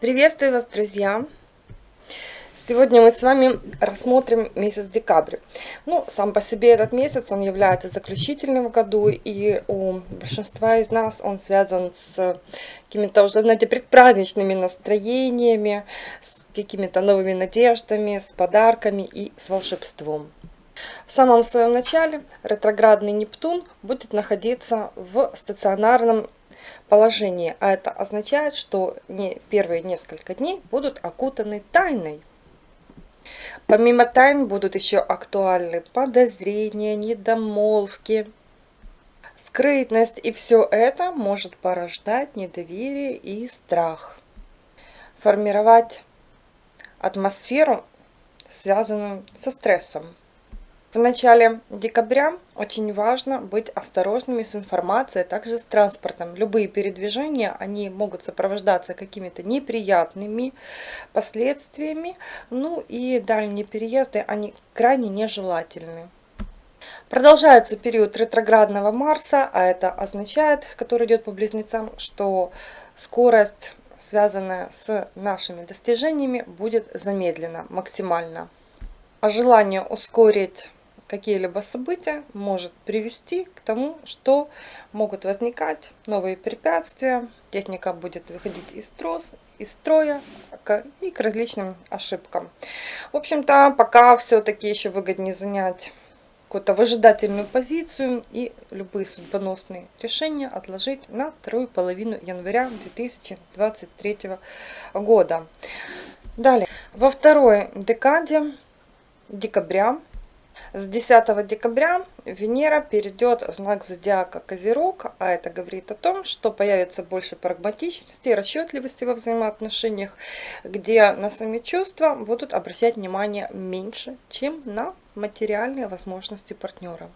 Приветствую вас, друзья! Сегодня мы с вами рассмотрим месяц декабрь. Ну, сам по себе этот месяц, он является заключительным в году, и у большинства из нас он связан с какими-то уже, знаете, предпраздничными настроениями, с какими-то новыми надеждами, с подарками и с волшебством. В самом своем начале ретроградный Нептун будет находиться в стационарном положении, а это означает, что не первые несколько дней будут окутаны тайной. Помимо тайн будут еще актуальны подозрения, недомолвки, скрытность, и все это может порождать недоверие и страх. Формировать атмосферу, связанную со стрессом. В начале декабря очень важно быть осторожными с информацией, а также с транспортом. Любые передвижения, они могут сопровождаться какими-то неприятными последствиями, ну и дальние переезды, они крайне нежелательны. Продолжается период ретроградного Марса, а это означает, который идет по близнецам, что скорость, связанная с нашими достижениями, будет замедлена максимально. А желание ускорить какие-либо события может привести к тому, что могут возникать новые препятствия, техника будет выходить из, трос, из строя и к различным ошибкам. В общем-то, пока все-таки еще выгоднее занять какую-то выжидательную позицию и любые судьбоносные решения отложить на вторую половину января 2023 года. Далее, во второй декаде декабря с 10 декабря Венера перейдет в знак зодиака Козерог, а это говорит о том, что появится больше прагматичности расчетливости во взаимоотношениях, где на сами чувства будут обращать внимание меньше, чем на материальные возможности партнера.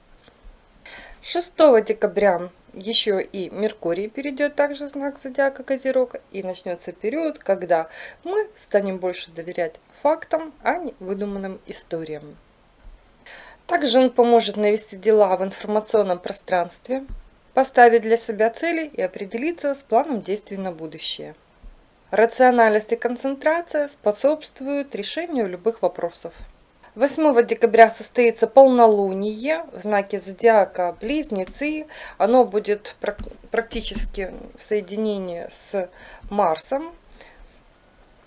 6 декабря еще и Меркурий перейдет также в знак зодиака Козерог и начнется период, когда мы станем больше доверять фактам, а не выдуманным историям. Также он поможет навести дела в информационном пространстве, поставить для себя цели и определиться с планом действий на будущее. Рациональность и концентрация способствуют решению любых вопросов. 8 декабря состоится полнолуние в знаке зодиака Близнецы. Оно будет практически в соединении с Марсом,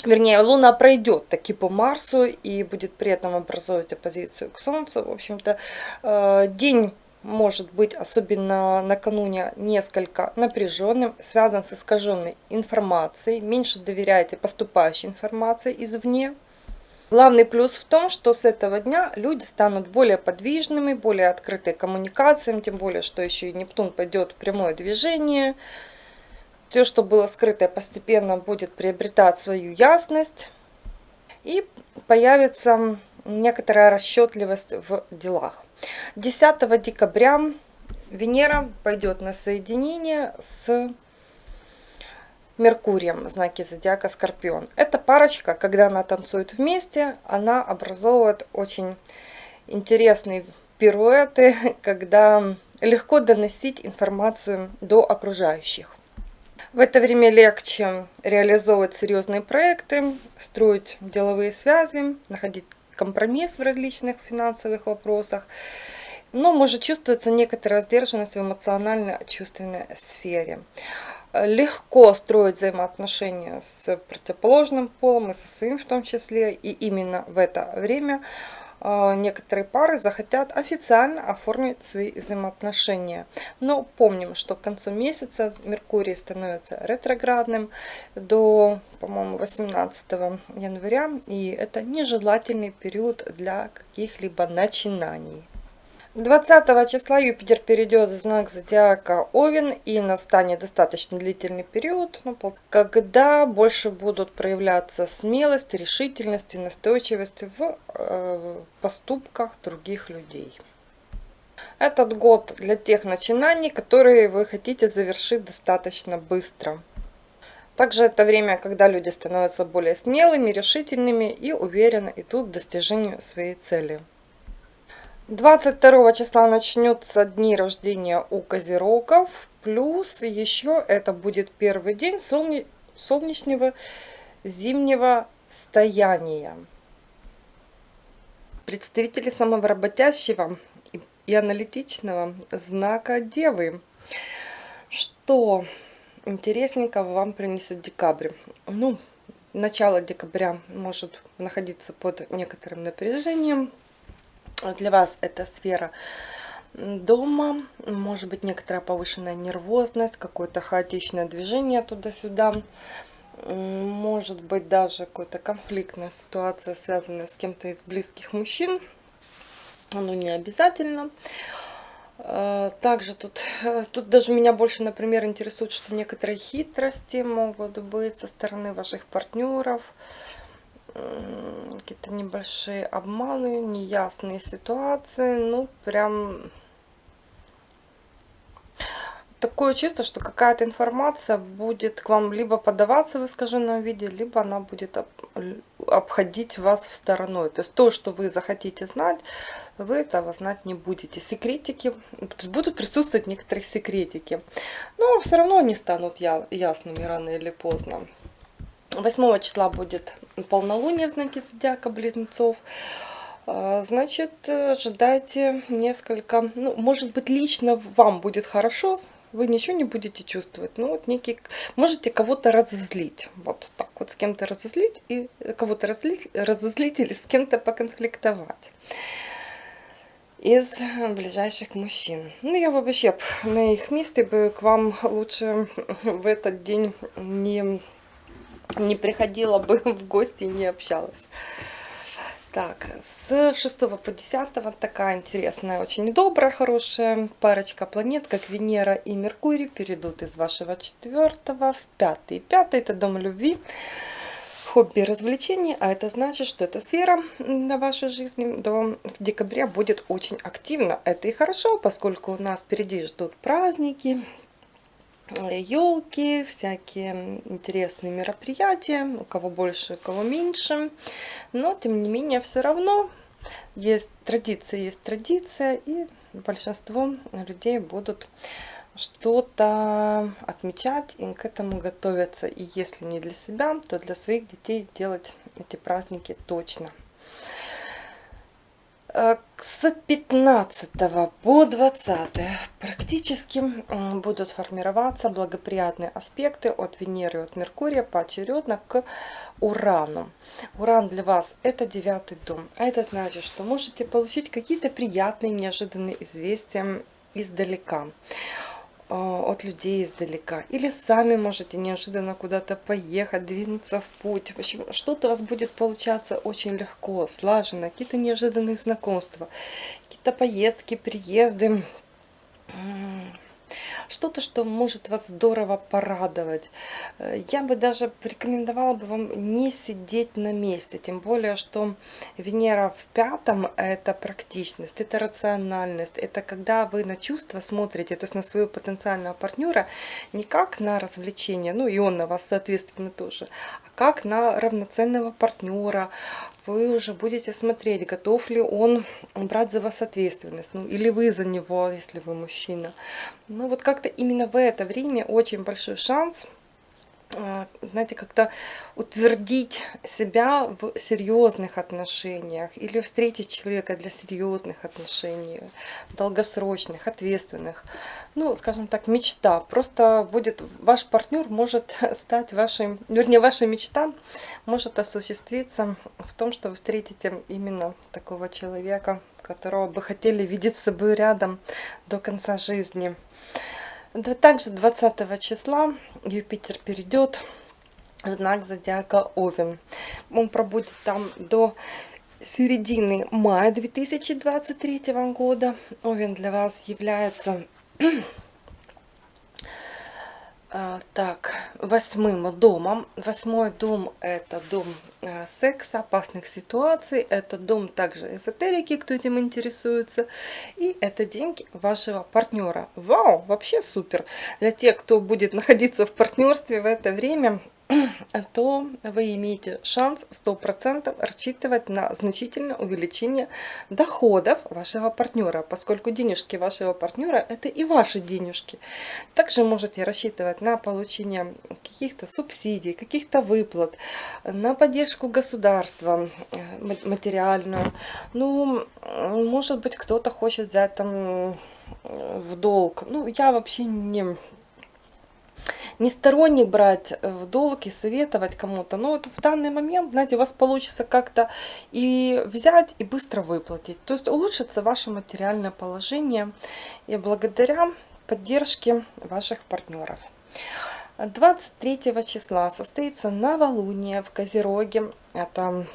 вернее, Луна пройдет таки по Марсу и будет при этом образовывать оппозицию к Солнцу. В общем-то, э, день может быть, особенно накануне, несколько напряженным, связан с искаженной информацией. Меньше доверяйте поступающей информации извне. Главный плюс в том, что с этого дня люди станут более подвижными, более открыты коммуникациям, тем более, что еще и Нептун пойдет в прямое движение – все, что было скрытое, постепенно будет приобретать свою ясность. И появится некоторая расчетливость в делах. 10 декабря Венера пойдет на соединение с Меркурием в знаке зодиака Скорпион. Эта парочка, когда она танцует вместе, она образовывает очень интересные пируэты, когда легко доносить информацию до окружающих. В это время легче реализовывать серьезные проекты, строить деловые связи, находить компромисс в различных финансовых вопросах. Но может чувствоваться некоторая сдержанность в эмоционально-чувственной сфере. Легко строить взаимоотношения с противоположным полом и со своим в том числе. И именно в это время некоторые пары захотят официально оформить свои взаимоотношения. Но помним, что к концу месяца Меркурий становится ретроградным до, по-моему, 18 января. И это нежелательный период для каких-либо начинаний. 20 числа Юпитер перейдет в знак зодиака Овен и настанет достаточно длительный период, ну, когда больше будут проявляться смелость, решительность и настойчивость в э, поступках других людей. Этот год для тех начинаний, которые вы хотите завершить достаточно быстро. Также это время, когда люди становятся более смелыми, решительными и уверенно идут к достижению своей цели. 22 числа начнется дни рождения у козерогов. Плюс еще это будет первый день солне... солнечного зимнего стояния. Представители самого работящего и аналитичного знака Девы. Что интересненького вам принесет декабрь? Ну, начало декабря может находиться под некоторым напряжением. Для вас это сфера дома, может быть некоторая повышенная нервозность, какое-то хаотичное движение туда-сюда, может быть даже какая-то конфликтная ситуация, связанная с кем-то из близких мужчин, оно не обязательно. Э, также тут, э, тут даже меня больше, например, интересует, что некоторые хитрости могут быть со стороны ваших партнеров, какие-то небольшие обманы, неясные ситуации, ну прям такое чувство, что какая-то информация будет к вам либо подаваться в искаженном виде, либо она будет обходить вас в стороной. То есть то, что вы захотите знать, вы этого знать не будете. Секретики, то есть будут присутствовать некоторые секретики. Но все равно они станут ясными рано или поздно. 8 числа будет полнолуние в знаке зодиака близнецов. А, значит, ожидайте несколько, ну, может быть, лично вам будет хорошо, вы ничего не будете чувствовать, ну, вот некий, можете кого-то разозлить, вот так вот, с кем-то разозлить, и кого-то разозлить, разозлить или с кем-то поконфликтовать из ближайших мужчин. Ну, я вообще на их месте бы к вам лучше в этот день не, не приходила бы в гости и не общалась. Так, с 6 по 10 такая интересная, очень добрая, хорошая парочка планет, как Венера и Меркурий, перейдут из вашего 4 в 5. 5 это дом любви, хобби и развлечений, а это значит, что эта сфера на вашей жизни до декабря будет очень активна. Это и хорошо, поскольку у нас впереди ждут праздники, елки, всякие интересные мероприятия, у кого больше, у кого меньше. Но, тем не менее, все равно есть традиция, есть традиция, и большинство людей будут что-то отмечать и к этому готовиться. И если не для себя, то для своих детей делать эти праздники точно. Э, с 15 по 20 практически будут формироваться благоприятные аспекты от Венеры и от Меркурия поочередно к Урану. Уран для вас это девятый дом, а это значит, что можете получить какие-то приятные неожиданные известия издалека. А, от людей издалека. Или сами можете неожиданно куда-то поехать, двинуться в путь. В общем, что-то у вас будет получаться очень легко, слаженно. Какие-то неожиданные знакомства, какие-то поездки, приезды что-то, что может вас здорово порадовать. Э, я бы даже порекомендовала бы вам не сидеть на месте, тем более, что Венера в пятом – это практичность, это рациональность, это когда вы на чувства смотрите, то есть на своего потенциального партнера не как на развлечение, ну и он на вас, соответственно, тоже, а как на равноценного партнера, вы уже будете смотреть, готов ли он брать за вас ответственность, ну или вы за него, если вы мужчина. Ну вот как-то именно в это время очень большой шанс а, знаете, как-то утвердить себя в серьезных отношениях или встретить человека для серьезных отношений, долгосрочных, ответственных. Ну, скажем так, мечта. Просто будет, ваш партнер может стать вашей, вернее, ваша мечта может осуществиться в том, что вы встретите именно такого человека, которого бы хотели видеть с собой рядом до конца жизни. Также 20 числа Юпитер перейдет в знак зодиака Овен. Он пробудет там до середины мая 2023 года. Овен для вас является а, так, восьмым домом. Восьмой дом это дом секса, опасных ситуаций. Это дом также эзотерики, кто этим интересуется. И это деньги вашего партнера. Вау, вообще супер. Для тех, кто будет находиться в партнерстве в это время, то вы имеете шанс 100% рассчитывать на значительное увеличение доходов вашего партнера, поскольку денежки вашего партнера это и ваши денежки. Также можете рассчитывать на получение каких-то субсидий, каких-то выплат, на поддержку государства э, материальную. Ну, может быть, кто-то хочет взять там в долг. Ну, я вообще не не сторонник брать э, в долг и советовать кому-то. Но вот в данный момент, знаете, у вас получится как-то и взять, и быстро выплатить. То есть улучшится ваше материальное положение и благодаря поддержке ваших партнеров. 23 числа состоится новолуние в Козероге. Это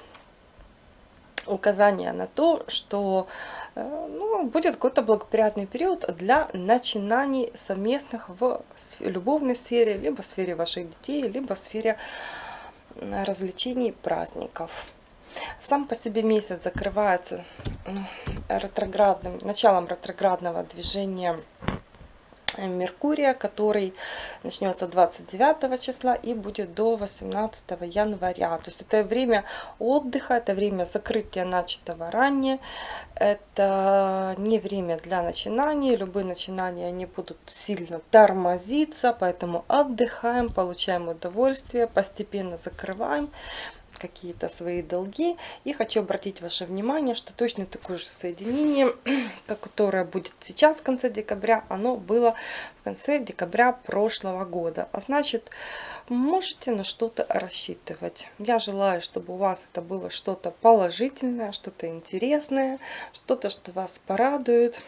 указание на то, что э, ну, будет какой-то благоприятный период для начинаний совместных в любовной сфере, либо в сфере ваших детей, либо в сфере развлечений, праздников. Сам по себе месяц закрывается ретроградным, началом ретроградного движения Меркурия, который начнется 29 числа и будет до 18 января. То есть это время отдыха, это время закрытия начатого ранее, это не время для начинаний, любые начинания они будут сильно тормозиться, поэтому отдыхаем, получаем удовольствие, постепенно закрываем какие-то свои долги. И хочу обратить ваше внимание, что точно такое же соединение, которое будет сейчас в конце декабря, оно было в конце декабря прошлого года. А значит, можете на что-то рассчитывать. Я желаю, чтобы у вас это было что-то положительное, что-то интересное, что-то, что вас порадует.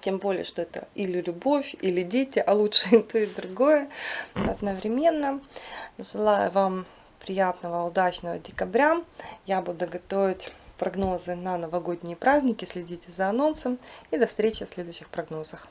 Тем более, что это или любовь, или дети, а лучше и то, и другое одновременно. Желаю вам приятного, удачного декабря. Я буду готовить прогнозы на новогодние праздники. Следите за анонсом. И до встречи в следующих прогнозах.